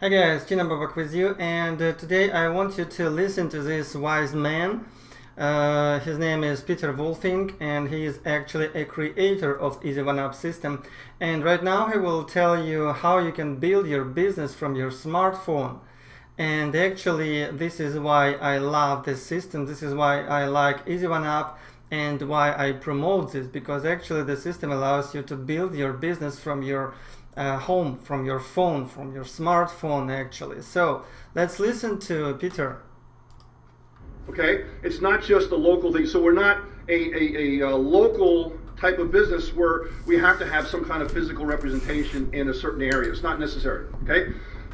Hi guys, Tina Babak with you and uh, today I want you to listen to this wise man. Uh, his name is Peter Wolfing and he is actually a creator of Easy One Up system. And right now he will tell you how you can build your business from your smartphone. And actually this is why I love this system, this is why I like Easy One Up and why I promote this because actually the system allows you to build your business from your uh, home from your phone, from your smartphone actually. So let's listen to Peter. Okay, it's not just a local thing. So we're not a, a, a, a local type of business where we have to have some kind of physical representation in a certain area. It's not necessary. Okay,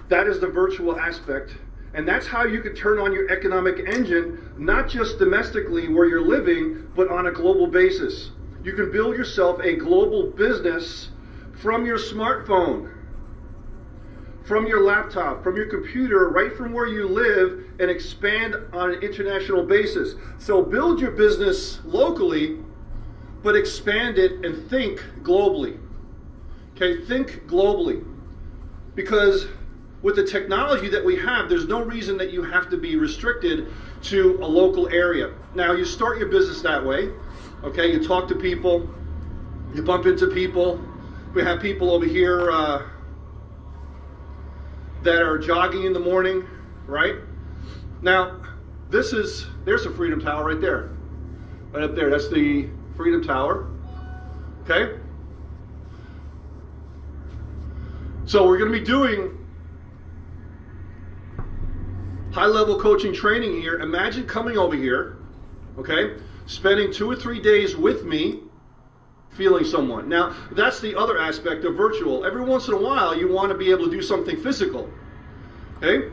that is the virtual aspect. And that's how you can turn on your economic engine, not just domestically where you're living, but on a global basis. You can build yourself a global business from your smartphone, from your laptop, from your computer, right from where you live, and expand on an international basis. So build your business locally, but expand it and think globally. Okay, think globally. Because with the technology that we have, there's no reason that you have to be restricted to a local area. Now, you start your business that way. Okay, you talk to people, you bump into people, we have people over here uh, that are jogging in the morning, right? Now, this is, there's a Freedom Tower right there. Right up there, that's the Freedom Tower, okay? So we're gonna be doing high level coaching training here. Imagine coming over here, okay? Spending two or three days with me feeling someone. Now, that's the other aspect of virtual. Every once in a while, you want to be able to do something physical. Okay?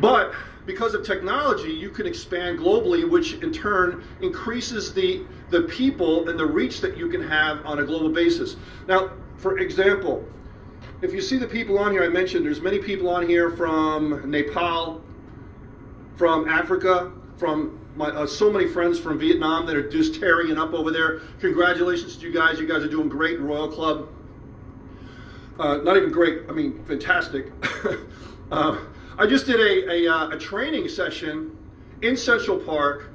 But because of technology, you can expand globally, which in turn increases the, the people and the reach that you can have on a global basis. Now, for example, if you see the people on here, I mentioned there's many people on here from Nepal, from Africa, from my, uh, so many friends from Vietnam that are just tearing it up over there. Congratulations to you guys. You guys are doing great, in Royal Club. Uh, not even great, I mean, fantastic. uh, I just did a, a, uh, a training session in Central Park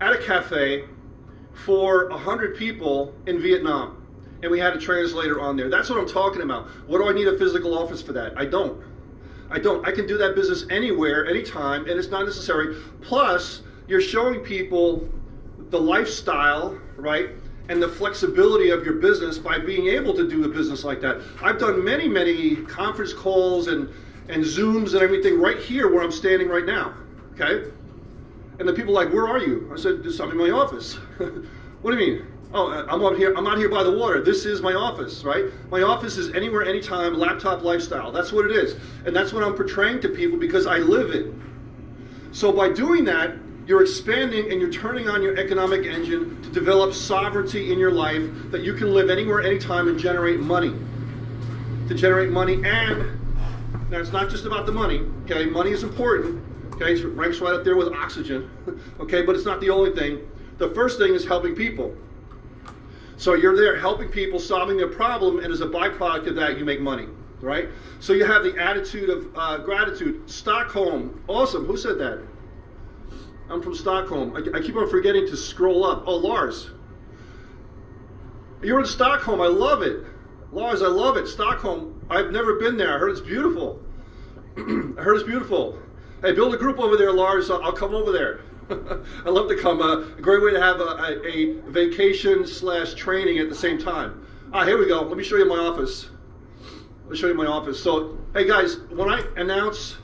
at a cafe for 100 people in Vietnam. And we had a translator on there. That's what I'm talking about. What do I need a physical office for that? I don't. I don't. I can do that business anywhere, anytime, and it's not necessary. Plus, you're showing people the lifestyle, right? And the flexibility of your business by being able to do a business like that. I've done many, many conference calls and, and Zooms and everything right here where I'm standing right now, okay? And the people are like, where are you? I said, I'm in my office. what do you mean? Oh, I'm out here. I'm out here by the water. This is my office, right? My office is anywhere, anytime, laptop lifestyle. That's what it is, and that's what I'm portraying to people because I live it. So by doing that, you're expanding and you're turning on your economic engine to develop sovereignty in your life that you can live anywhere, anytime, and generate money. To generate money, and now it's not just about the money. Okay, money is important. Okay, it ranks right up there with oxygen. okay, but it's not the only thing. The first thing is helping people. So you're there helping people, solving their problem, and as a byproduct of that, you make money, right? So you have the attitude of uh, gratitude. Stockholm, awesome. Who said that? I'm from Stockholm. I, I keep on forgetting to scroll up. Oh, Lars. You're in Stockholm. I love it. Lars, I love it. Stockholm. I've never been there. I heard it's beautiful. I heard it's beautiful. Hey, build a group over there, Lars. I'll, I'll come over there. I love to come. Uh, a great way to have a, a, a, vacation slash training at the same time. Ah, here we go. Let me show you my office. Let me show you my office. So, hey guys, when I announce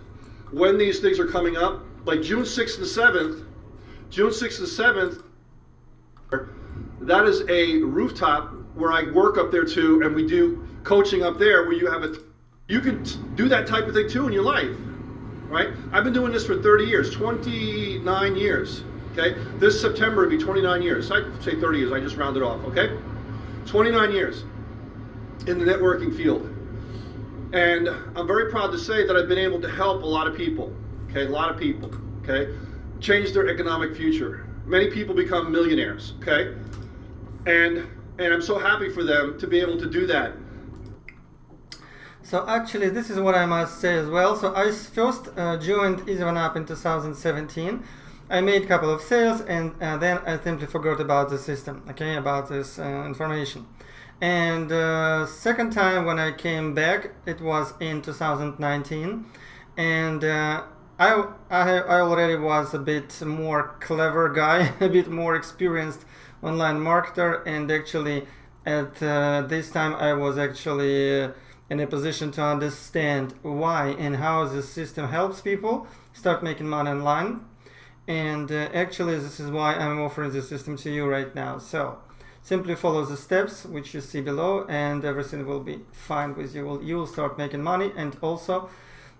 when these things are coming up, like June 6th and 7th, June 6th and 7th, that is a rooftop where I work up there too, and we do coaching up there where you have a, you can do that type of thing too in your life, right? I've been doing this for 30 years, 29 years, okay? This September would be 29 years. I say 30 years, I just rounded off, okay? 29 years in the networking field. And I'm very proud to say that I've been able to help a lot of people okay, a lot of people, okay, change their economic future. Many people become millionaires, okay? And and I'm so happy for them to be able to do that. So actually, this is what I must say as well. So I first uh, joined EasyOneUp in 2017. I made a couple of sales and uh, then I simply forgot about the system, okay, about this uh, information. And uh, second time when I came back, it was in 2019, and uh, I, I I already was a bit more clever guy, a bit more experienced online marketer, and actually at uh, this time I was actually uh, in a position to understand why and how this system helps people start making money online. And uh, actually, this is why I'm offering the system to you right now. So simply follow the steps which you see below, and everything will be fine with you. You will start making money, and also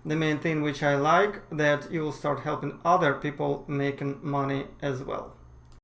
the main thing which I like that you will start helping other people making money as well.